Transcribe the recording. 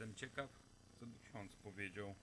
Jestem ciekaw, co ksiądz powiedział.